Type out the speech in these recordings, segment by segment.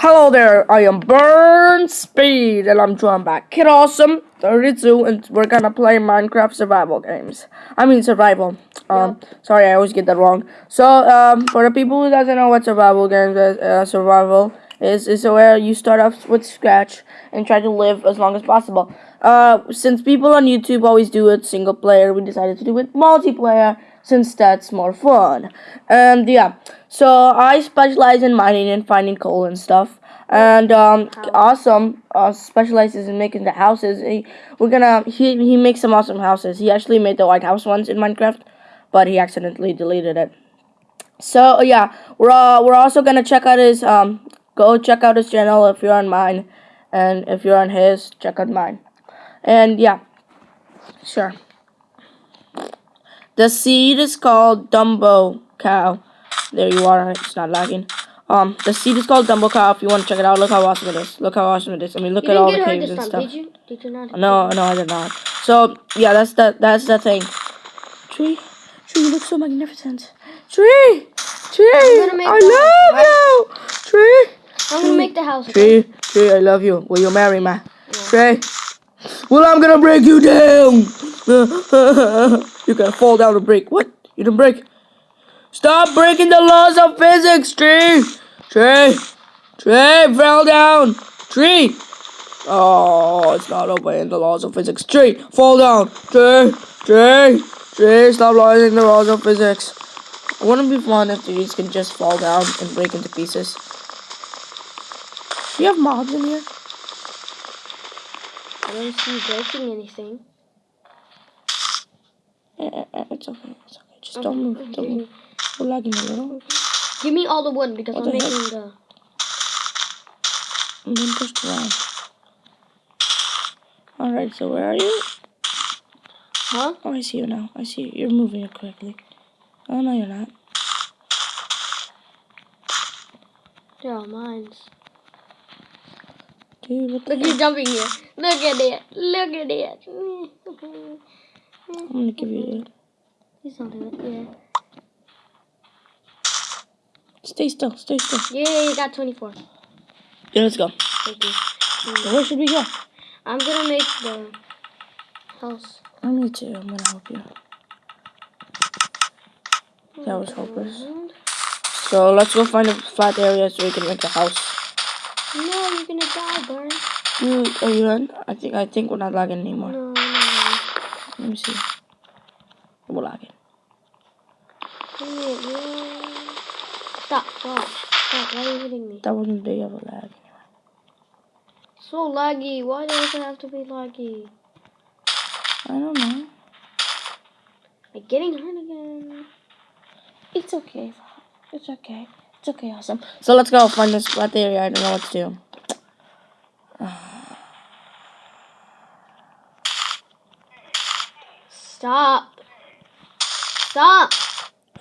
Hello there, I am Burn Speed, and I'm joined by Kid Awesome 32, and we're gonna play Minecraft survival games. I mean survival. Um, sorry, I always get that wrong. So, um, for the people who doesn't know what survival games is, uh, survival is, is where you start off with scratch and try to live as long as possible. Uh, since people on YouTube always do it single player, we decided to do it multiplayer since that's more fun. And yeah, so I specialize in mining and finding coal and stuff. And um, awesome uh, specializes in making the houses. He, we're gonna he he makes some awesome houses. He actually made the White House ones in Minecraft, but he accidentally deleted it. So yeah, we're uh, we're also gonna check out his um go check out his channel if you're on mine, and if you're on his check out mine. And yeah, sure. The seed is called Dumbo Cow. There you are. It's not lagging. Um, the seed is called Dumbo Cow. If you want to check it out, look how awesome it is. Look how awesome it is. I mean, look You at all the caves and time, stuff. did you? Did you not? No, no, I did not. So yeah, that's the that's the thing. Tree, tree, you look so magnificent. Tree, tree, I love you. Tree, I'm gonna make the house. Okay? tree, tree, I love you. Will you marry me? Tree. Well, I'm gonna break you down. you can fall down and break. What? You didn't break. Stop breaking the laws of physics, tree. Tree, tree, fell down. Tree. Oh, it's not obeying the laws of physics. Tree, fall down. Tree, tree, tree, stop lying the laws of physics. Wouldn't it be fun if trees can just fall down and break into pieces? Do you have mobs in here? I don't see breaking anything. It's okay, it's okay. Just don't move, don't move. We're lagging a little. Give me all the wood because What I'm the heck? making the. I'm being pushed around. Alright, so where are you? Huh? Oh, I see you now. I see you. You're moving it quickly. Oh, no, you're not. They're all mines. Dude, the Look, you're jumping here. Look at it. Look at it. I'm gonna give you mm-hmm. that. He's not doing it. Yeah. Stay still, stay still. Yeah, you got 24. Yeah, let's go. Thank you. So where should we go? I'm gonna make the house. I need to. I'm gonna help you. That was hopeless. So let's go find a flat area so we can make a house. No, you're gonna die, Burn. You, are you in? I think I think we're not lagging anymore. No. Let me see. We're lagging. Give me it, yeah. Stop, stop, stop. Why are you hitting me? That wasn't big of a lag. So laggy. Why does it have to be laggy? I don't know. I'm getting hurt again. It's okay. It's okay. It's okay, awesome. So let's go find this flat area. I don't know what to do. Stop. Stop.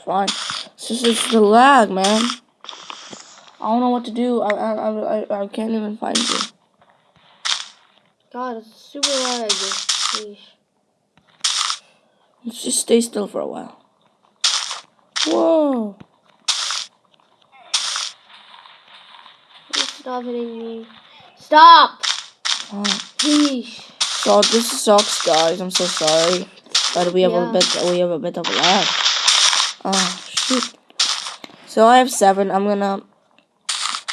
Fine. It's just it's the lag, man. I don't know what to do. I I I, I, can't even find you. God, it's super laggy. Sheesh. Let's just stay still for a while. Whoa. Please Stop hitting me. Stop. Oh. Sheesh. So this sucks, guys. I'm so sorry, but we have Yeah. a bit. We have a bit of lag. Oh shoot. So I have seven. I'm gonna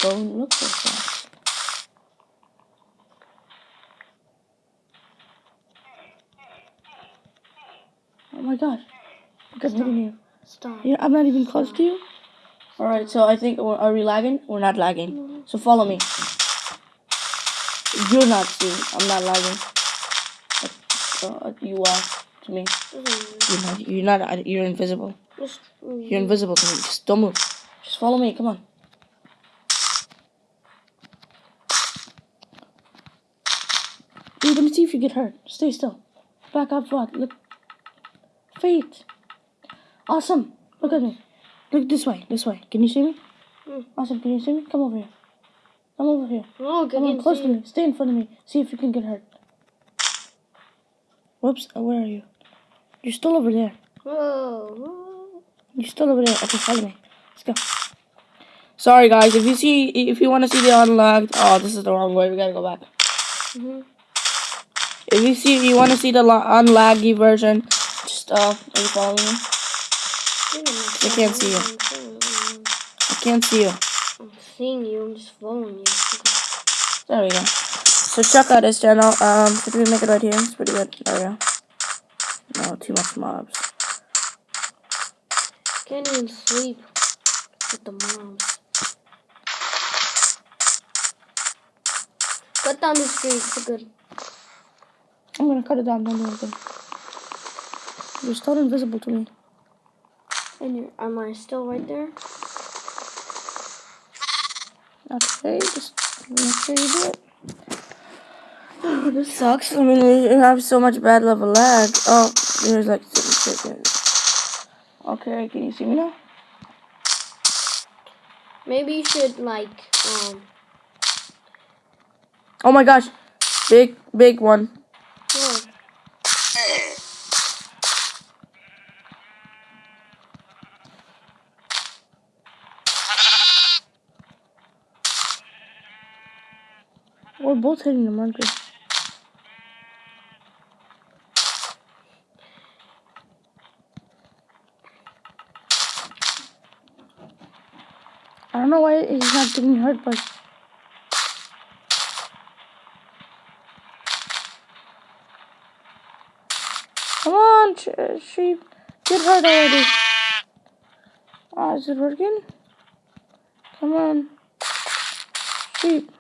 go and look for some. Oh my god. Look at hitting you. Stop. Yeah, I'm not even close to you. Alright, so I think, we're- are we lagging? We're not lagging. So follow me. You're not seeing. I'm not lagging. Uh, you are to me. You're not. You're not. You're invisible. Just, You're invisible to me. Just don't move. Just follow me. Come on. Let me see if you get hurt. Stay still. Back up, what? Look. Fate. Awesome. Look at me. Look this way. This way. Can you see me? Mm. Awesome. Can you see me? Come over here. Come over here. I Come on, close to me. Stay in front of me. See if you can get hurt. Whoops. Oh, where are you? You're still over there. Whoa. whoa. You're still over there. Okay, follow me. Let's go. Sorry guys, if you see if you want to see the unlocked oh this is the wrong way, we gotta go back. Mhm. If you see if you want to see the unlaggy version, just uh are you following me? I can't see you. you. I can't see you. I'm seeing you. I'm just following you. Okay. There we go. So check out his channel. Um did we make it right here? It's pretty good. There we go. No, too much mobs. Can't even sleep with the mobs. Cut down the street for good. I'm gonna cut it down, don't do anything. You're still invisible to me. And you're, am I still right there? Okay, just make sure you do it. Oh, this sucks. I mean, we have so much bad level lag. Oh, there's like certain seconds. Okay, can you see me now? Maybe you should like um. Oh my gosh, big, big one. We're both hitting the marker. Don't know why he's not getting hurt, but come on, sh- sheep, get hurt already. Oh, is it working? Come on, sheep,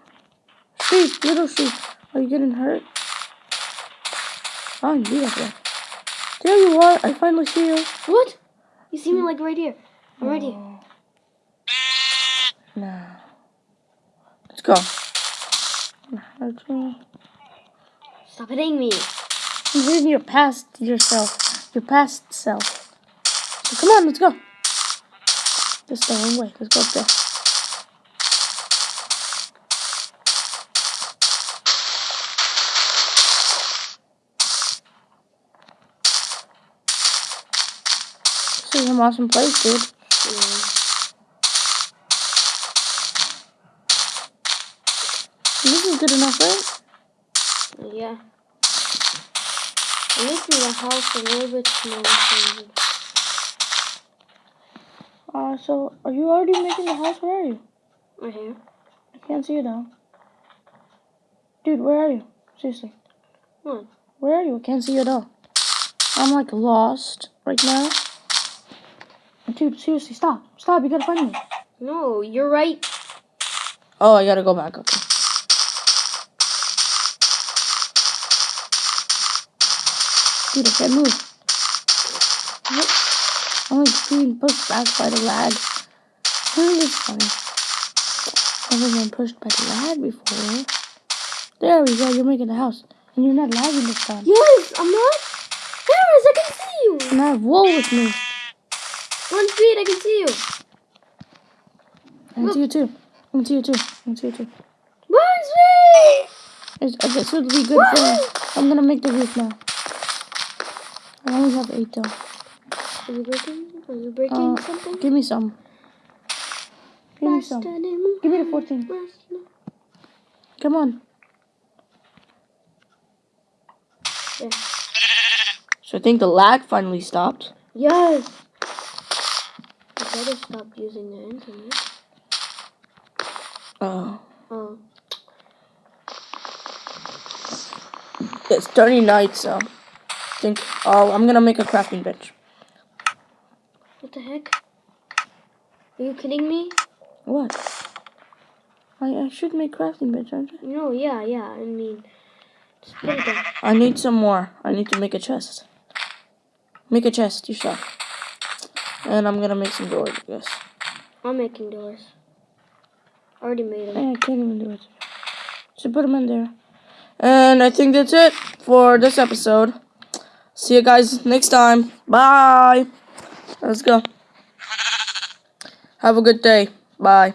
sheep, little sheep. Are you getting hurt? Oh, beautiful. There you are. I finally see you. What? You see me like right here. I'm right here. No. Let's go. Stop hitting me. You're hitting your past yourself. Your past self. So come on, let's go. Is the wrong way. Let's go up there. This is an awesome place, dude. Yeah. Good enough, right? Yeah. I'm making the house a little bit smaller. Uh, so are you already making the house? Where are you? Right here. I can't see you now. Dude, where are you? Seriously. What? Where are you? I can't see you at all. I'm like lost right now. Dude, seriously, stop. Stop, you gotta find me. No, you're right. Oh, I gotta go back. Okay. Dude, I can't move. What? I'm like being pushed back by the lag. Really is funny. Never been pushed by the lag before. There we go, you're making the house. And you're not lagging this time. Yes, I'm not. Harris, I can see you. And I have wool with me. One speed, I can see you. I can see you too. I can see you too. I can see you too. One speed. It's, uh, this would be good for. I'm gonna make the roof now. I only have eight though. Are you breaking? Are you breaking Uh, something? give me some. Give me some. Give me the 14. faster. Come on. Yeah. So I think the lag finally stopped. Yes. I better stop using the internet. Oh. Oh. It's turning night, so I think. Oh, I'm gonna make a crafting bench. What the heck? Are you kidding me? What? I, I should make crafting bench, aren't I? No, yeah, yeah. I mean, just put it there. I need some more. I need to make a chest. Make a chest you yourself. And I'm gonna make some doors, I guess. I'm making doors. Already made them. I can't even do it. So put them in there. And I think that's it for this episode. See you guys next time. Bye. Let's go. Have a good day. Bye.